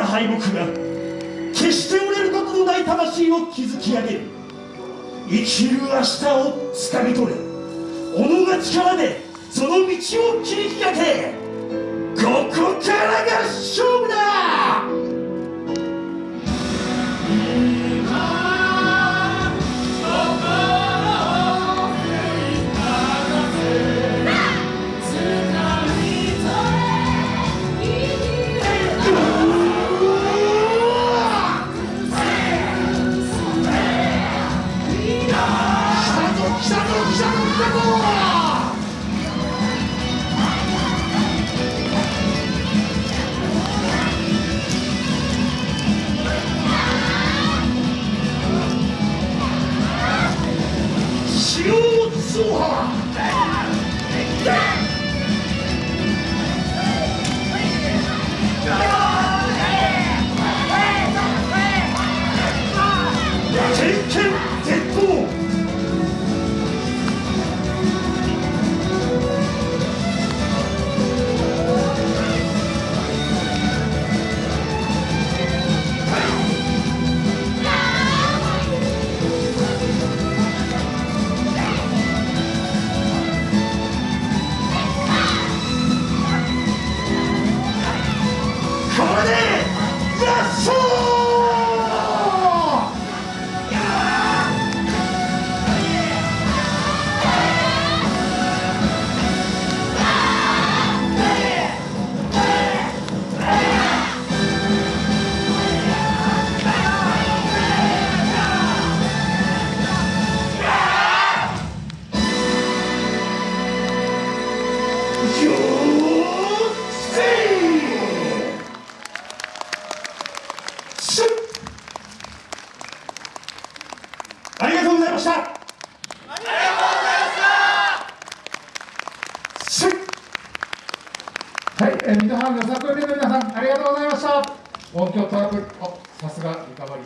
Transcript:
た敗北が決して折れることのない魂を築き上げる。生きる明日をつかみ取れ。己が力でその道を切り開け。ここからが勝負だ! you so hard. ありがとうございました。ありがとうございました。はい、えー、水原の作品の皆さんありがとうございました。音響トラブル。おさすがリカバリー。